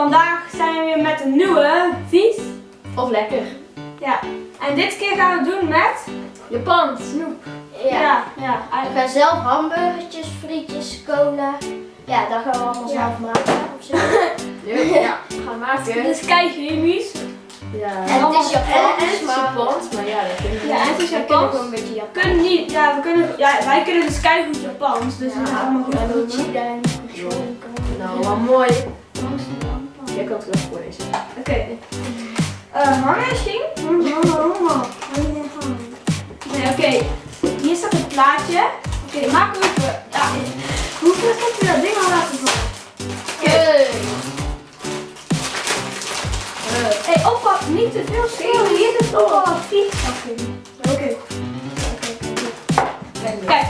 vandaag zijn we weer met een nieuwe vies. Of lekker. Ja. En dit keer gaan we doen met... Japan, snoep. Ja, Ja. ja. We gaan zelf hamburgertjes, frietjes, cola. Ja, dat gaan we allemaal Ja. zelf maken. Of zo. Ja, we gaan maken. Dit is kei chemisch. Ja. En het is En, en Japans, het is maar Japans, maar ja, dat kunnen we Ja, en het is we kunnen Japans. gewoon een beetje We Japans. kunnen niet, ja, we kunnen, ja, wij kunnen dus kei goed Japans. Dus dat is allemaal goed. Ja, doen. Nou, maar mooi. Jij kan het wel voorlezen. Oké. Eh, hanging. Nee, oké. Hier staat een plaatje. Oké, maken we even. Ja, hoeveel heb je dat ding al laten vallen? Oké. Hey. Hé, hey, oppa, niet te veel schelen. Hier is toch wel vies. Oké. Kijk,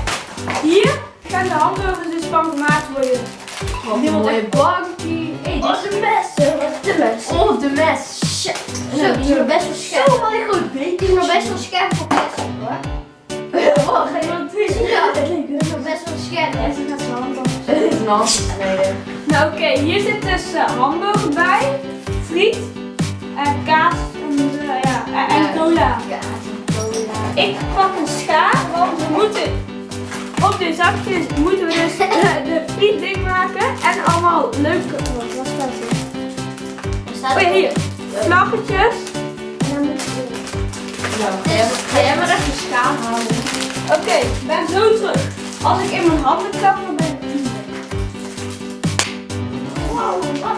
hier gaan de hamburgers dus van gemaakt worden. Wat Die een bankie. Hey, dit Oh, de mes. De mes. Oh, de mes. Shit. Zo, die is nog best wel scherp. Zo, een goed Die beetje. is nog best wel scherp voor plastic hoor. Oh, ga je wat doen? Ja, die is nog best wel scherp. Ja, ze gaat zijn hand handsnijden. Nou oké, hier zit dus eh, hamburger bij, friet, en kaas en, eh, ja, en, en cola. Kaas en cola. Ik pak een schaar, want we moeten op de zakjes moeten we dus en allemaal leuke, wat was dat? Er staat Oh ja, hier, vlaggetjes. En dan moet je Nou, jij- schaal halen. Oké, ik ben zo terug. Als ik in mijn handen klap, dan ben ik niet Wow, wat?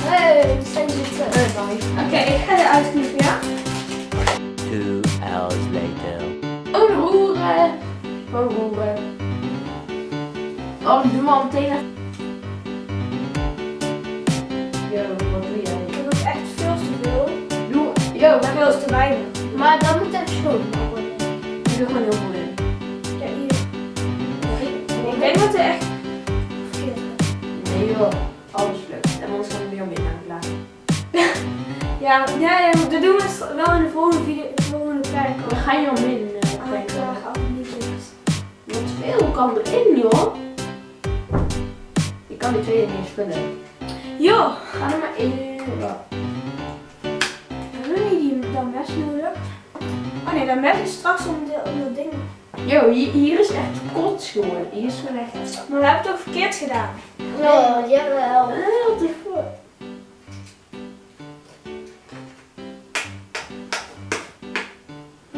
Hey, zijn zitten. Oké, ik ga eruit knippen, ja? Two hours later. Oh, roeren. Oh, roeren. Oh, doe maar meteen Yo, wat doe jij? Dat is echt veel te veel. Doe, yo, we hebben Veel te weinig. Maar dan moet even schoongemaakt worden. doe gewoon heel veel in. Ja, hier. Ik denk dat er echt verkeerd gaat. Nee joh, alles lukt. En anders gaan we weer in aan het laten. Ja, ja, ja, dat doen we wel in de volgende video, de volgende plek. Dan ga je om in. eh, Ah, ik en niet niks. Wat veel kan erin joh. Je kan die tweede niet eens. Joh, Ga er maar in. Ja. hebben we die dan mes nodig? Oh nee, dat mes is straks om, de, om dat ding. Yo, hier, hier is echt kots geworden. Hier is gewoon echt. Maar we hebben het ook verkeerd gedaan. Oh, jawel. Heel te voor.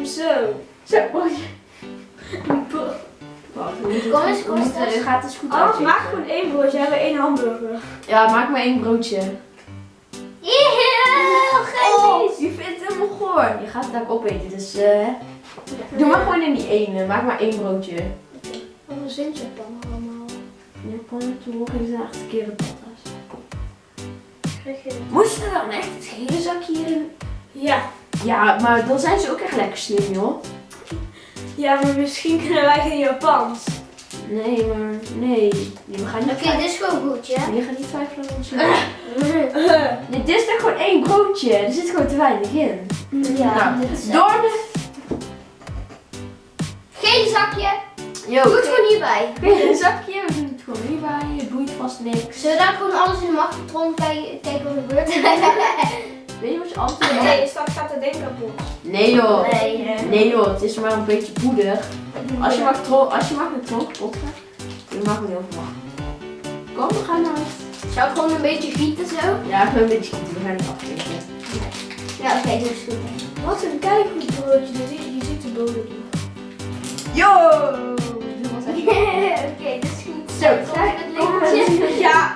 Zo. Zo, wacht. Kom het eens, kom eens het gaat eens goed Anders uitzichten. maak gewoon één broodje, hebben we één hamburger. Ja, maak maar één broodje. Yeah, Oh, je vindt het helemaal goor. Je gaat het ook opeten, dus eh doe maar gewoon in die ene. Maak maar één broodje. Wat een zin Japan allemaal. Japan, toen horen ze echt keren patas. Krijg je Moest er dan echt het hele zakje hierin? Ja. Ja, maar dan zijn ze ook echt lekker slim, joh. Ja, maar misschien kunnen wij geen Japans. Nee, maar nee. We gaan niet, Oké, dit is gewoon goed, ja? nee, we gaan niet twijfelen aan ons. Nee, dit is toch gewoon één broodje. Er zit gewoon te weinig in. Ja, Nou, dit is Door de... Geen zakje. Yo, Doe het gewoon hierbij. een zakje, we doen het gewoon hierbij. Het boeit vast niks. Zullen we dan gewoon alles in de magnetron kijken, kijken wat er gebeurt? Weet je wat je altijd Nee, straks gaat dat ding kapot. Nee joh. Nee? Nee joh, het is maar een beetje poeder. Als je magnetron, als je magnetron kapot gaat, dan mag het heel veel Kom, we gaan naar huis. Zou ik gewoon een beetje gieten zo? Ja, gewoon een beetje goed. We gaan niet afkijken. Ja, oké, dat is goed. Wat een keigoed broodje, je ziet de bodem. Yo! Dit was echt... Oké, dat is goed. Zo, Kijk, het lichtje. Ja.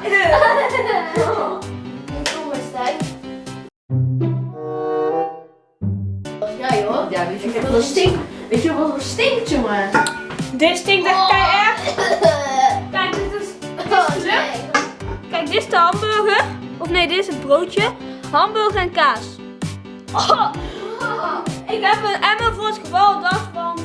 weet je wat er stinkt? Weet je wat er stinkt, jongen? Dit stinkt echt kei erg. Kijk, dit is, dit is Oh. Kijk, dit is de hamburger. Of nee, dit is het broodje. Hamburger en kaas. Oh, ik heb een emmer voor het geval dat, want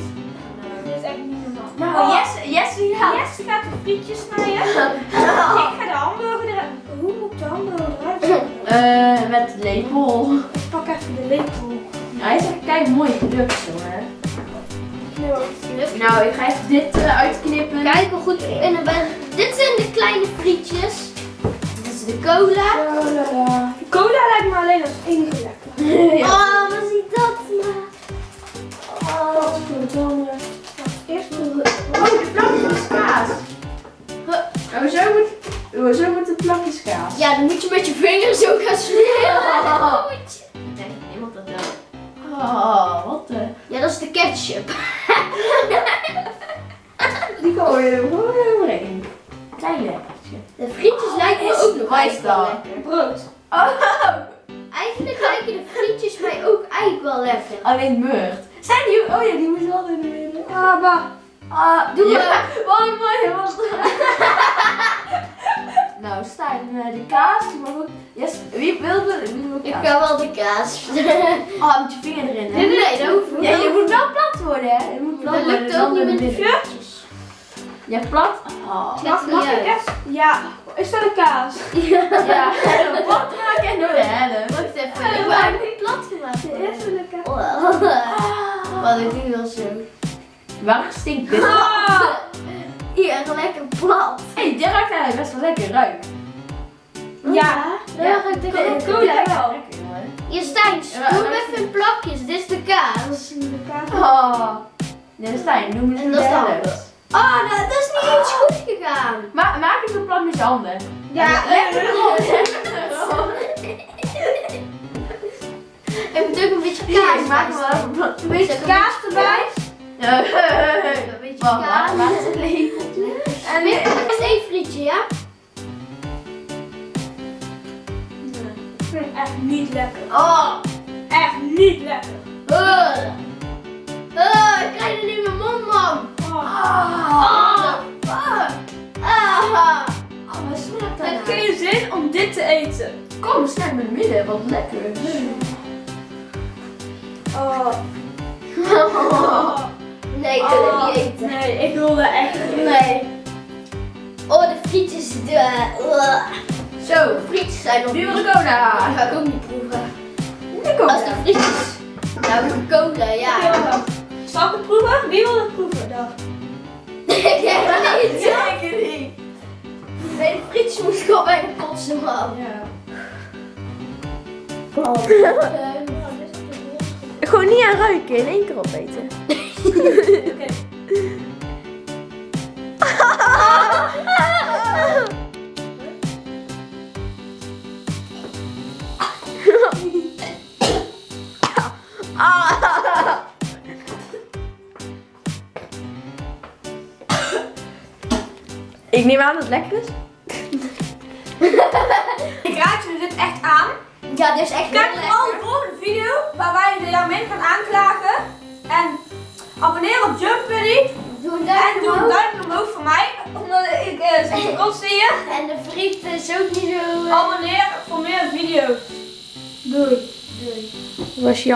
dit is echt niet normaal. Nou, Oh, Jesse, Jesse, ja. Jesse gaat de frietjes snijden. Ik ga de hamburger eruit. Hoe moet de hamburger eruit zien? Eh, met lepel. Ik pak even de lepel. Hij is echt kijk mooi gelukt, jongen. Nou, ik ga even dit eh, uitknippen. Kijk hoe goed in ben. Dit zijn de kleine frietjes. Dit is de cola. Cola lijkt me alleen als enige lekker. Oh, wat ziet dat maar. Oh. Eerst Oh, de plakjes kaas. Oh, zo moet, oh, zo moet de plakjes kaas. Ja, dan moet je met je vingers zo gaan smeren. Oh, wat de... Ja, dat is de ketchup. Die gooi je er gewoon overheen. Klein lekkertje. De frietjes lijken me ook nog wel lekker. brood. Oh, Eigenlijk lijken de frietjes mij ook eigenlijk wel lekker. alleen meurt. Zijn die ook? Oh ja, die moet wel in de midden. Ah, bah. Ah, Doe maar. Kaas. Oh, met je vinger erin, hè? Nee, nee, dat hoeft niet. Ja, je moet wel plat worden, hè? Je moet plat Dat lukt ook niet met de frietjes. Ja, plat? Oh. Mag, mag ik echt? Ja. Is dat een kaas? Ja, plat maken en door de helft. Wacht even, ik hem niet plat gemaakt. Eerst een lekker. Oh, Wat ik doe wel zo. Waar stinkt dit? Ah. Hier, lekker plat. Hé, hey, dit ruikt eigenlijk best wel lekker ruik. Ja. Ja, ik denk Cola ook. cola wel. Hier, Stijn, Ja, doe maar- hem even plakjes. Dit is de kaas. De kaas. Oh. Nee, Stijn, doe me En de dat is de helft. Oh, dat, dat is niet eens goed gegaan. Ma maak met je handen. Ja, lekker erop. Ik moet ook een beetje Ja, kaas ik maak hem wel even. Een beetje kaas erbij. Een beetje Wacht, kaas. wacht, wacht. Het lepeltje. En Weer één frietje, ja? Vind het echt niet lekker. Oh. Echt niet lekker. Uh. Uh, ik krijg het niet in mijn mond, man. Oh. Ah. Ah. Ah. Oh, wat smaakt Het heeft dat? geen zin om dit te eten. Kom, snij het midden, wat lekker. Oh. Nee, ik wil het niet eten. Nee, ik wil dat echt niet. Nee. Oh, de frietjes. De, uh. Zo, frietjes zijn nog wie wil de cola? Dat ga ik ook niet proeven. De cola. Als de frietjes. Nou, de cola, ja. Zal ik het proeven? Wie wil het proeven dan? ik heb het niet. Zeker niet. Nee, de frietjes moest gewoon bij de kotsen, man. Ja. Gewoon niet aan ruiken, in één keer opeten. Oké. Ik neem aan dat het lekker is. Ik raad jullie dit echt aan. Ja, dit is echt Kijk vooral de volgende video waar wij de Jamin gaan aanklagen. En abonneer op Jump Buddy. Doe een En duimpje doe een duimpje omhoog voor mij. Omdat ik eh zit te kotsen hier. En de friet is ook niet zo... eh, Abonneer voor meer video's. Dois. Dois. Vou achar